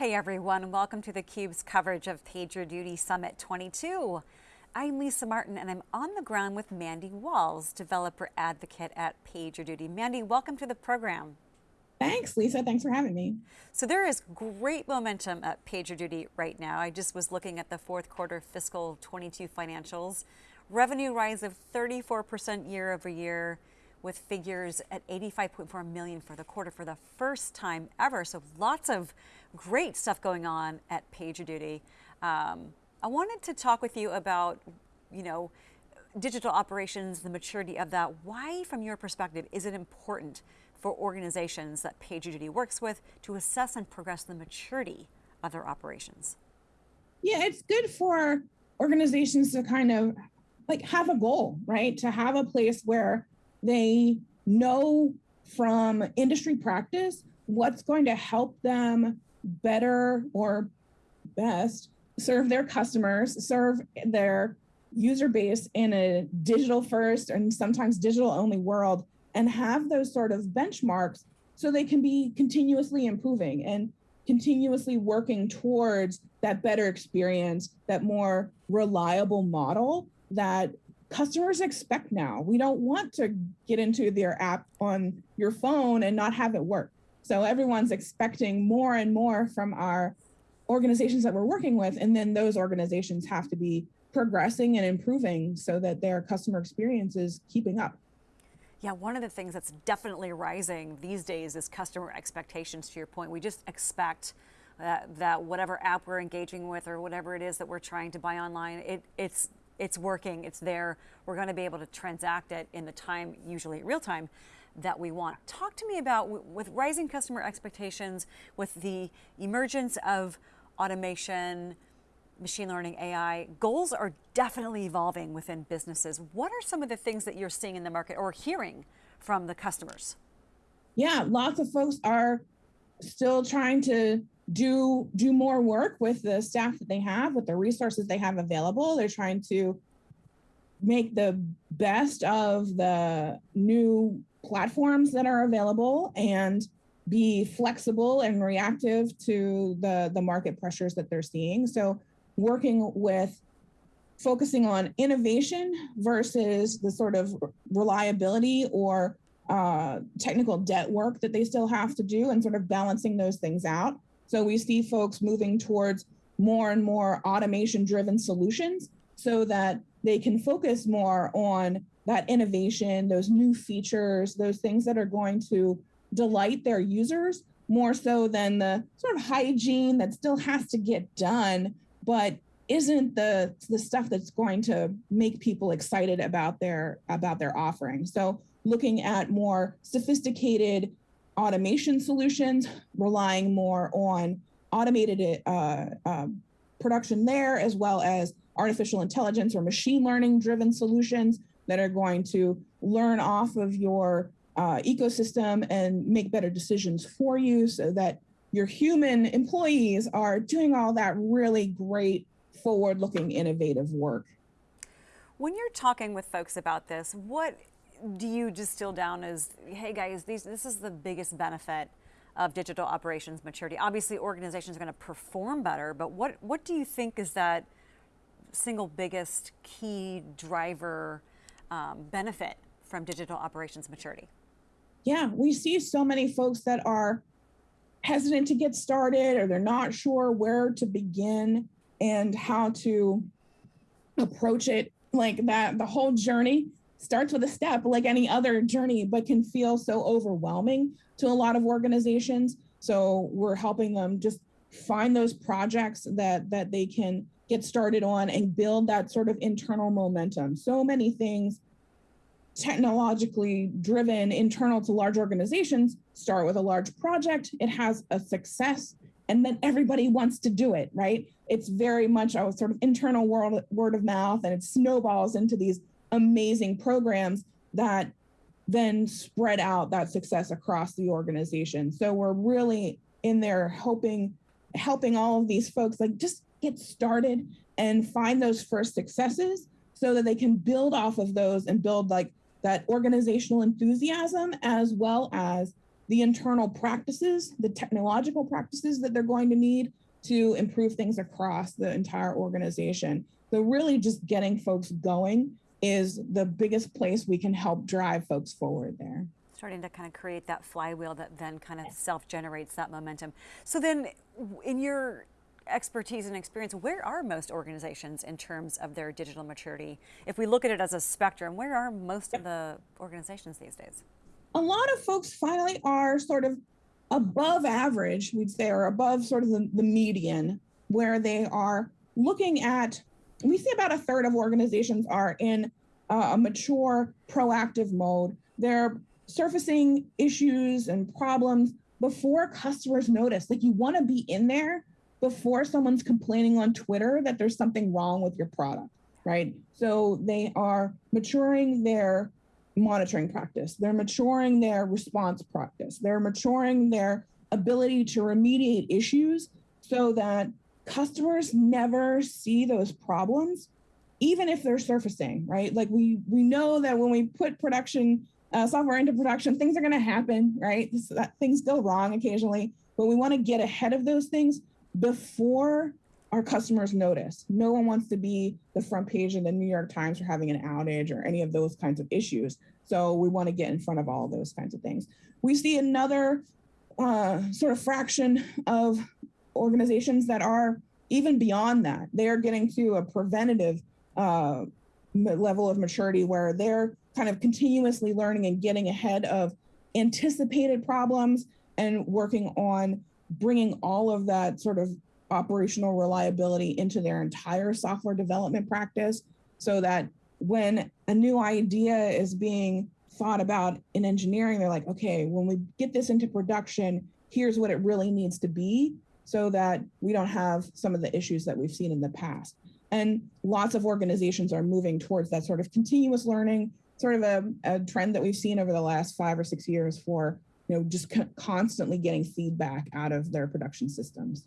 Hey everyone, welcome to theCUBE's coverage of PagerDuty Summit 22. I'm Lisa Martin and I'm on the ground with Mandy Walls, developer advocate at PagerDuty. Mandy, welcome to the program. Thanks, Lisa. Thanks for having me. So there is great momentum at PagerDuty right now. I just was looking at the fourth quarter fiscal 22 financials. Revenue rise of 34% year over year with figures at 85.4 million for the quarter for the first time ever. So lots of great stuff going on at PagerDuty. Um, I wanted to talk with you about, you know, digital operations, the maturity of that. Why, from your perspective, is it important for organizations that PagerDuty works with to assess and progress the maturity of their operations? Yeah, it's good for organizations to kind of like have a goal, right? To have a place where they know from industry practice what's going to help them better or best serve their customers, serve their user base in a digital first and sometimes digital only world and have those sort of benchmarks so they can be continuously improving and continuously working towards that better experience, that more reliable model that customers expect now. We don't want to get into their app on your phone and not have it work. So everyone's expecting more and more from our organizations that we're working with. And then those organizations have to be progressing and improving so that their customer experience is keeping up. Yeah, one of the things that's definitely rising these days is customer expectations to your point. We just expect that, that whatever app we're engaging with or whatever it is that we're trying to buy online, it, it's it's working, it's there. We're going to be able to transact it in the time, usually real time, that we want. Talk to me about with rising customer expectations, with the emergence of automation, machine learning, AI, goals are definitely evolving within businesses. What are some of the things that you're seeing in the market or hearing from the customers? Yeah, lots of folks are still trying to do do more work with the staff that they have, with the resources they have available. They're trying to make the best of the new platforms that are available and be flexible and reactive to the, the market pressures that they're seeing. So working with focusing on innovation versus the sort of reliability or uh, technical debt work that they still have to do and sort of balancing those things out. So we see folks moving towards more and more automation driven solutions so that they can focus more on that innovation, those new features, those things that are going to delight their users more so than the sort of hygiene that still has to get done, but isn't the the stuff that's going to make people excited about their about their offering. So looking at more sophisticated automation solutions, relying more on automated uh, uh, production there, as well as artificial intelligence or machine learning driven solutions that are going to learn off of your uh, ecosystem and make better decisions for you so that your human employees are doing all that really great forward looking innovative work. When you're talking with folks about this, what do you distill down as, hey guys, these, this is the biggest benefit of digital operations maturity? Obviously organizations are going to perform better, but what, what do you think is that single biggest key driver um, benefit from digital operations maturity? Yeah, we see so many folks that are hesitant to get started or they're not sure where to begin and how to approach it like that the whole journey starts with a step like any other journey, but can feel so overwhelming to a lot of organizations. So we're helping them just find those projects that that they can get started on and build that sort of internal momentum. So many things technologically driven internal to large organizations start with a large project, it has a success, and then everybody wants to do it, right? It's very much a sort of internal word, word of mouth and it snowballs into these amazing programs that then spread out that success across the organization. So we're really in there hoping, helping all of these folks like just get started and find those first successes so that they can build off of those and build like that organizational enthusiasm as well as the internal practices, the technological practices that they're going to need to improve things across the entire organization. So really just getting folks going is the biggest place we can help drive folks forward there. Starting to kind of create that flywheel that then kind of self-generates that momentum. So then in your expertise and experience, where are most organizations in terms of their digital maturity? If we look at it as a spectrum, where are most of the organizations these days? A lot of folks finally are sort of above average, we'd say, or above sort of the, the median, where they are looking at, we see about a third of organizations are in uh, a mature, proactive mode. They're surfacing issues and problems before customers notice. Like you want to be in there before someone's complaining on Twitter that there's something wrong with your product, right? So they are maturing their monitoring practice. They're maturing their response practice. They're maturing their ability to remediate issues so that customers never see those problems, even if they're surfacing, right? Like we we know that when we put production uh, software into production, things are going to happen, right? This, that, things go wrong occasionally, but we want to get ahead of those things before our customers notice. No one wants to be the front page of the New York Times for having an outage or any of those kinds of issues. So we want to get in front of all those kinds of things. We see another uh, sort of fraction of organizations that are even beyond that. They are getting to a preventative uh, level of maturity where they're kind of continuously learning and getting ahead of anticipated problems and working on bringing all of that sort of operational reliability into their entire software development practice so that when a new idea is being thought about in engineering, they're like, okay, when we get this into production, here's what it really needs to be so that we don't have some of the issues that we've seen in the past. And lots of organizations are moving towards that sort of continuous learning, sort of a, a trend that we've seen over the last five or six years for you know, just constantly getting feedback out of their production systems.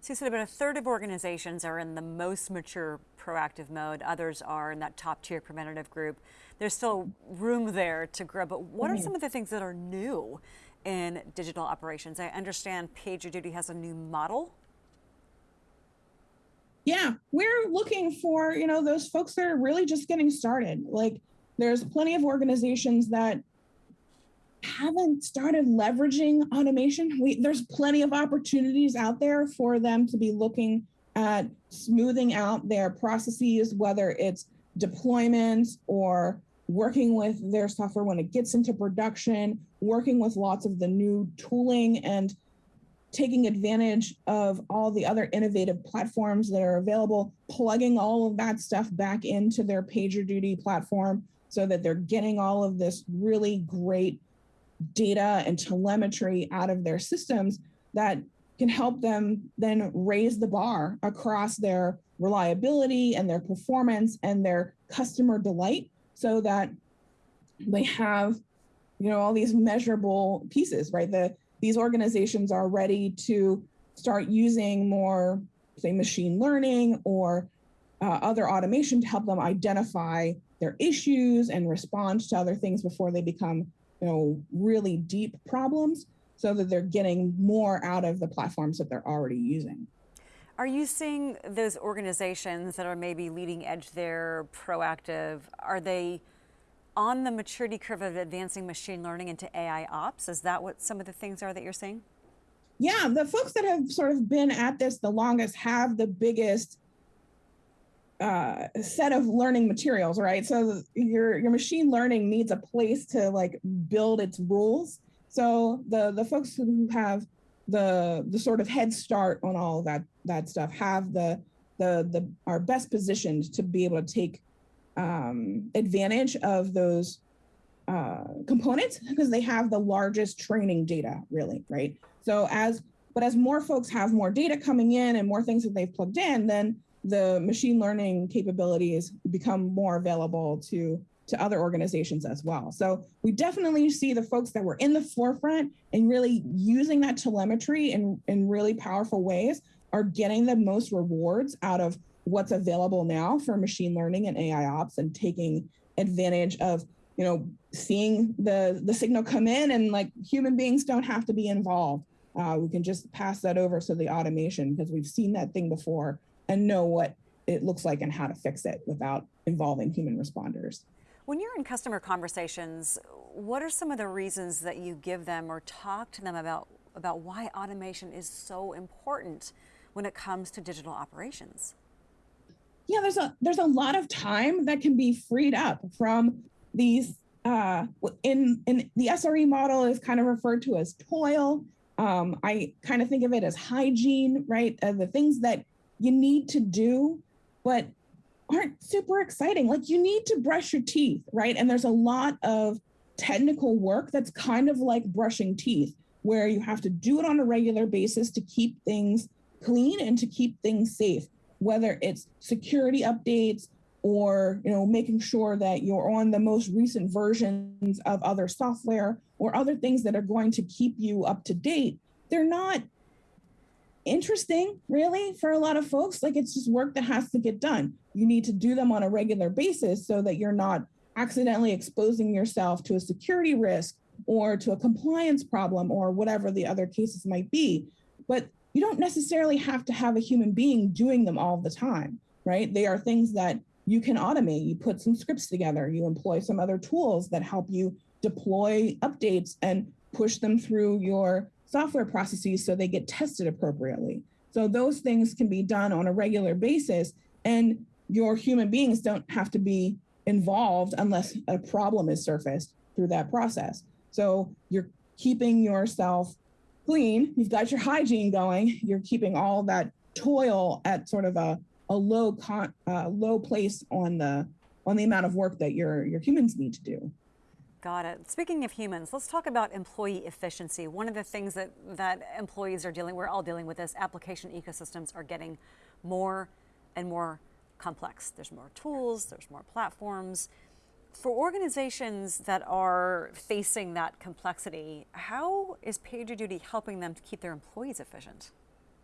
So you said about a third of organizations are in the most mature proactive mode. Others are in that top tier preventative group. There's still room there to grow, but what are mm-hmm. some of the things that are new in digital operations? I understand PagerDuty has a new model. Yeah, we're looking for, you know, those folks that are really just getting started. Like there's plenty of organizations that haven't started leveraging automation. We, there's plenty of opportunities out there for them to be looking at smoothing out their processes, whether it's deployments or working with their software when it gets into production, working with lots of the new tooling and taking advantage of all the other innovative platforms that are available, plugging all of that stuff back into their PagerDuty platform so that they're getting all of this really great data and telemetry out of their systems that can help them then raise the bar across their reliability and their performance and their customer delight so that they have you know all these measurable pieces right the these organizations are ready to start using more say machine learning or uh, other automation to help them identify their issues and respond to other things before they become you know, really deep problems so that they're getting more out of the platforms that they're already using. Are you seeing those organizations that are maybe leading edge there, proactive, are they on the maturity curve of advancing machine learning into AI ops? Is that what some of the things are that you're seeing? Yeah, the folks that have sort of been at this the longest have the biggest uh, set of learning materials, right? So your your machine learning needs a place to like build its rules. So the the folks who have the the sort of head start on all that that stuff have the the the are best positioned to be able to take um, advantage of those uh, components because they have the largest training data, really, right? So as but as more folks have more data coming in and more things that they've plugged in, then the machine learning capabilities become more available to to other organizations as well. So we definitely see the folks that were in the forefront and really using that telemetry in, in really powerful ways are getting the most rewards out of what's available now for machine learning and AI ops and taking advantage of, you know, seeing the the signal come in and like human beings don't have to be involved. Uh, we can just pass that over to the automation because we've seen that thing before and know what it looks like and how to fix it without involving human responders. When you're in customer conversations, what are some of the reasons that you give them or talk to them about about why automation is so important when it comes to digital operations? Yeah, there's a there's a lot of time that can be freed up from these uh, in in the SRE model is kind of referred to as toil. Um, I kind of think of it as hygiene, right? Uh, the things that you need to do, but aren't super exciting. Like you need to brush your teeth, right? And there's a lot of technical work that's kind of like brushing teeth, where you have to do it on a regular basis to keep things clean and to keep things safe, whether it's security updates or you know making sure that you're on the most recent versions of other software or other things that are going to keep you up to date they're not interesting really for a lot of folks. Like it's just work that has to get done. You need to do them on a regular basis so that you're not accidentally exposing yourself to a security risk or to a compliance problem or whatever the other cases might be. But you don't necessarily have to have a human being doing them all the time right they are things that you can automate. You put some scripts together, you employ some other tools that help you deploy updates and push them through your software processes so they get tested appropriately. So those things can be done on a regular basis and your human beings don't have to be involved unless a problem is surfaced through that process. So you're keeping yourself clean, you've got your hygiene going, you're keeping all that toil at sort of a a low con, uh, low place on the on the amount of work that your your humans need to do. Got it. Speaking of humans, let's talk about employee efficiency. One of the things that, that employees are dealing, we're all dealing with this, application ecosystems are getting more and more complex. There's more tools, there's more platforms. For organizations that are facing that complexity, how is PagerDuty helping them to keep their employees efficient?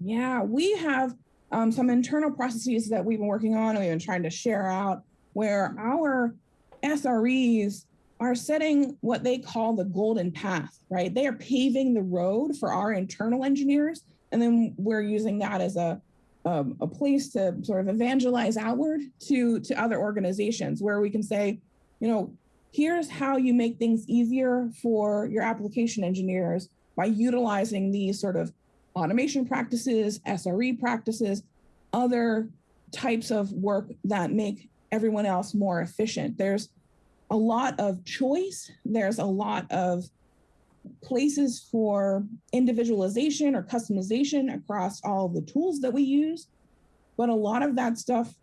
Yeah, we have um, some internal processes that we've been working on and we've been trying to share out where our SREs are setting what they call the golden path, right? They are paving the road for our internal engineers. And then we're using that as a, um, a place to sort of evangelize outward to, to other organizations where we can say, you know, here's how you make things easier for your application engineers by utilizing these sort of automation practices, SRE practices, other types of work that make everyone else more efficient. There's a lot of choice. There's a lot of places for individualization or customization across all the tools that we use. But a lot of that stuff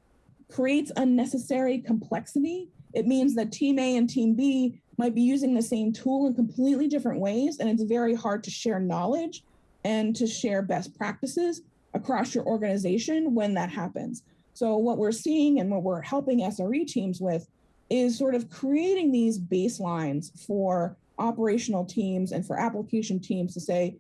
creates unnecessary complexity. It means that team A and team B might be using the same tool in completely different ways, and it's very hard to share knowledge and to share best practices across your organization when that happens. So what we're seeing and what we're helping SRE teams with is sort of creating these baselines for operational teams and for application teams to say,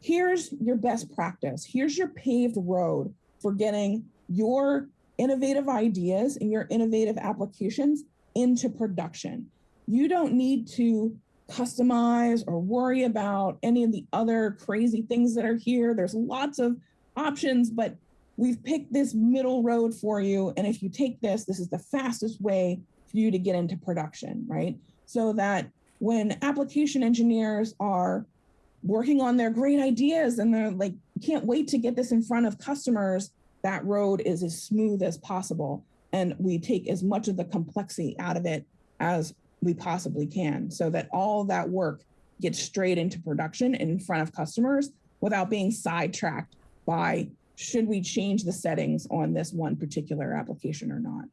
here's your best practice, here's your paved road for getting your innovative ideas and your innovative applications into production. You don't need to customize or worry about any of the other crazy things that are here. There's lots of options, but we've picked this middle road for you. And if you take this, this is the fastest way for you to get into production, right? So that when application engineers are working on their great ideas and they're like, can't wait to get this in front of customers, that road is as smooth as possible. And we take as much of the complexity out of it as we possibly can so that all that work gets straight into production in front of customers without being sidetracked by should we change the settings on this one particular application or not.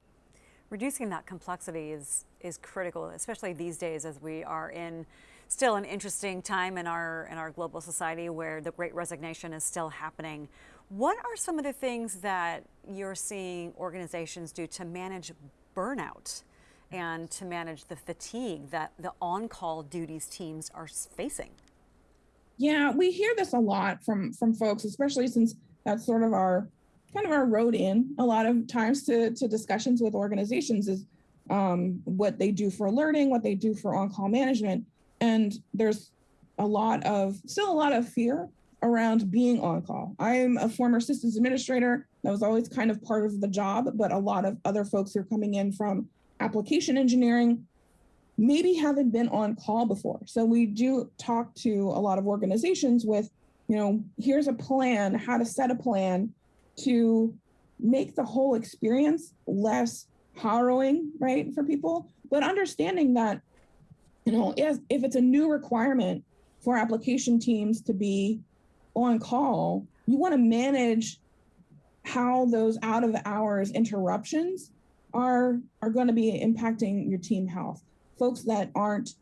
Reducing that complexity is is critical, especially these days as we are in still an interesting time in our in our global society where the great resignation is still happening. What are some of the things that you're seeing organizations do to manage burnout and to manage the fatigue that the on-call duties teams are facing? Yeah, we hear this a lot from from folks, especially since that's sort of our kind of our road in a lot of times to, to discussions with organizations is um, what they do for alerting, what they do for on-call management. And there's a lot of, still a lot of fear around being on call. I'm a former systems administrator. That was always kind of part of the job, but a lot of other folks who are coming in from application engineering maybe haven't been on call before. So we do talk to a lot of organizations with, you know, here's a plan, how to set a plan to make the whole experience less harrowing, right, for people, but understanding that, you know, if, if it's a new requirement for application teams to be on call, you want to manage how those out of hours interruptions are are going to be impacting your team health. Folks that aren't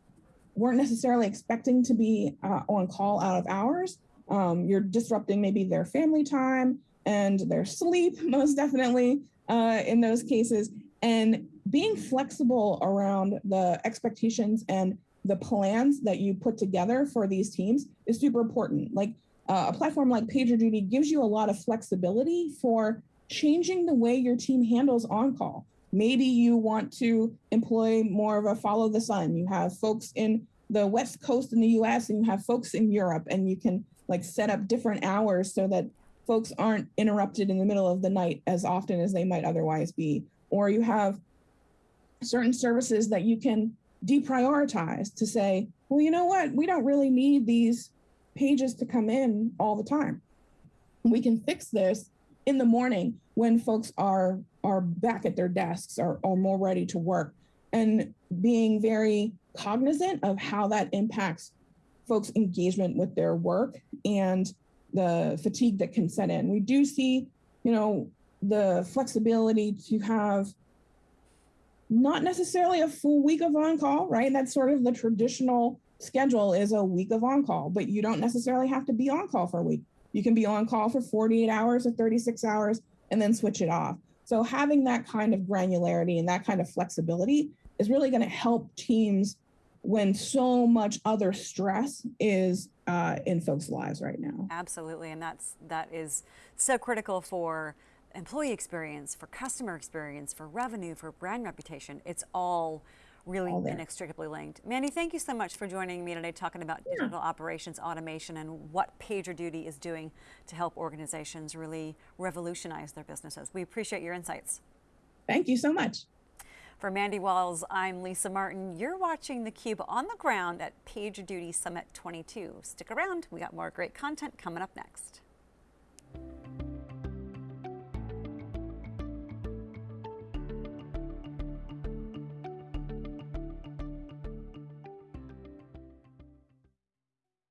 weren't necessarily expecting to be uh, on call out of hours, um, you're disrupting maybe their family time and their sleep, most definitely uh, in those cases. And being flexible around the expectations and the plans that you put together for these teams is super important. Like uh, a platform like PagerDuty gives you a lot of flexibility for changing the way your team handles on call. Maybe you want to employ more of a follow the sun. You have folks in the West Coast in the US and you have folks in Europe, and you can like set up different hours so that folks aren't interrupted in the middle of the night as often as they might otherwise be. Or you have certain services that you can deprioritize to say, well, you know what, we don't really need these pages to come in all the time. We can fix this in the morning when folks are are back at their desks or, or more ready to work and being very cognizant of how that impacts folks' engagement with their work and the fatigue that can set in. We do see, you know, the flexibility to have not necessarily a full week of on call, right? That's sort of the traditional schedule is a week of on call, but you don't necessarily have to be on call for a week. You can be on call for 48 hours or 36 hours and then switch it off. So having that kind of granularity and that kind of flexibility is really going to help teams when so much other stress is uh, in folks' lives right now. Absolutely, and that's that is so critical for employee experience, for customer experience, for revenue, for brand reputation. It's all really inextricably linked. Mandy, thank you so much for joining me today talking about yeah. digital operations automation and what PagerDuty is doing to help organizations really revolutionize their businesses. We appreciate your insights. Thank you so much. For Mandy Walls, I'm Lisa Martin. You're watching theCUBE on the ground at PagerDuty Summit 22. Stick around, we got more great content coming up next.